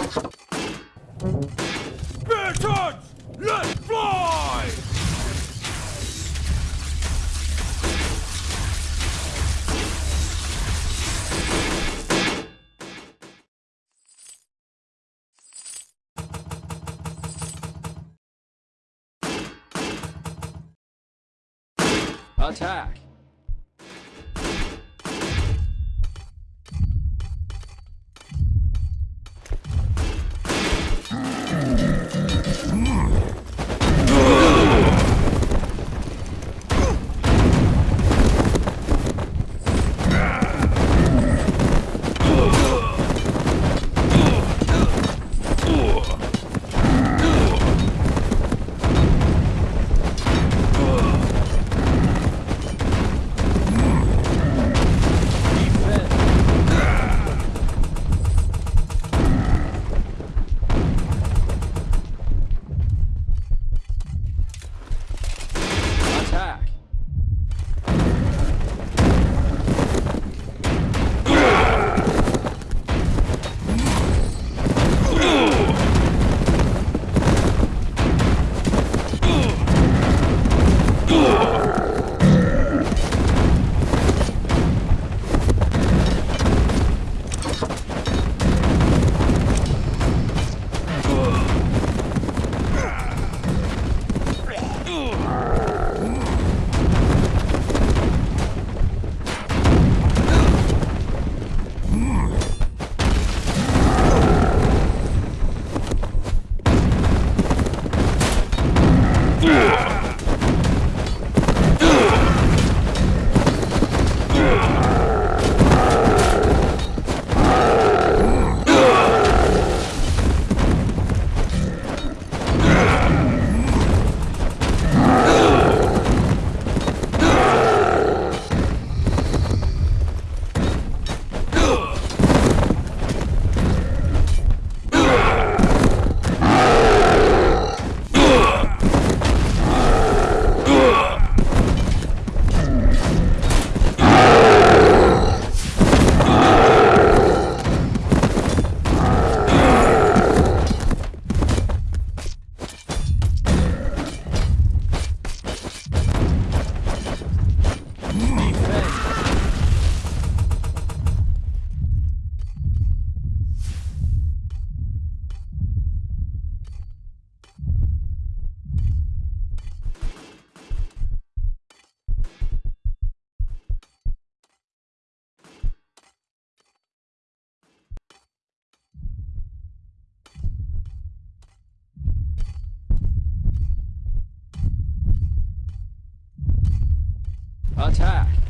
Spartans, let's fly! Attack! Attack!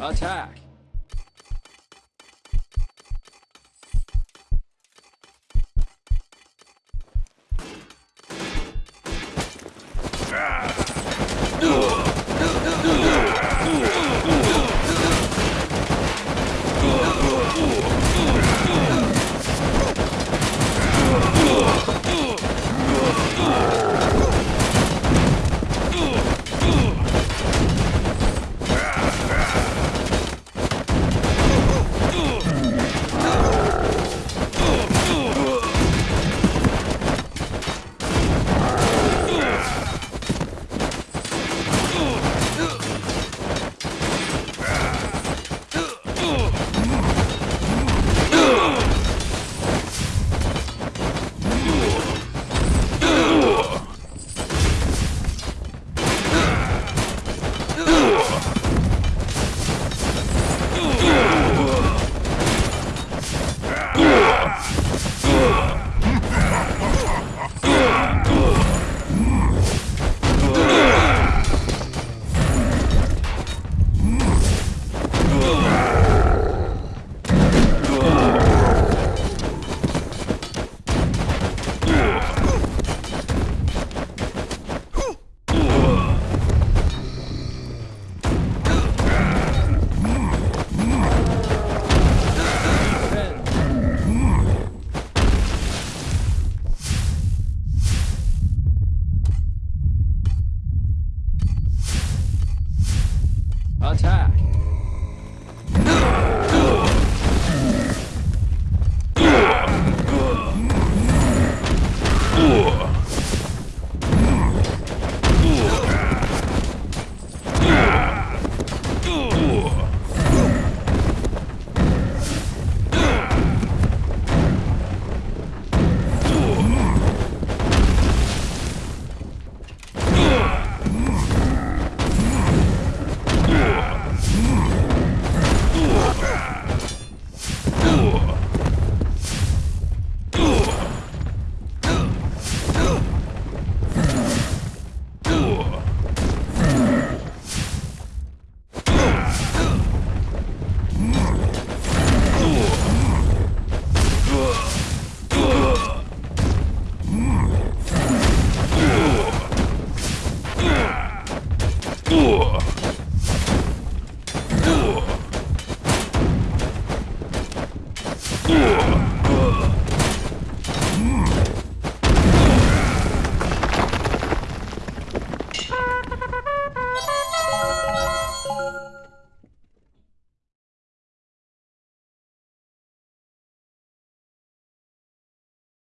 Attack!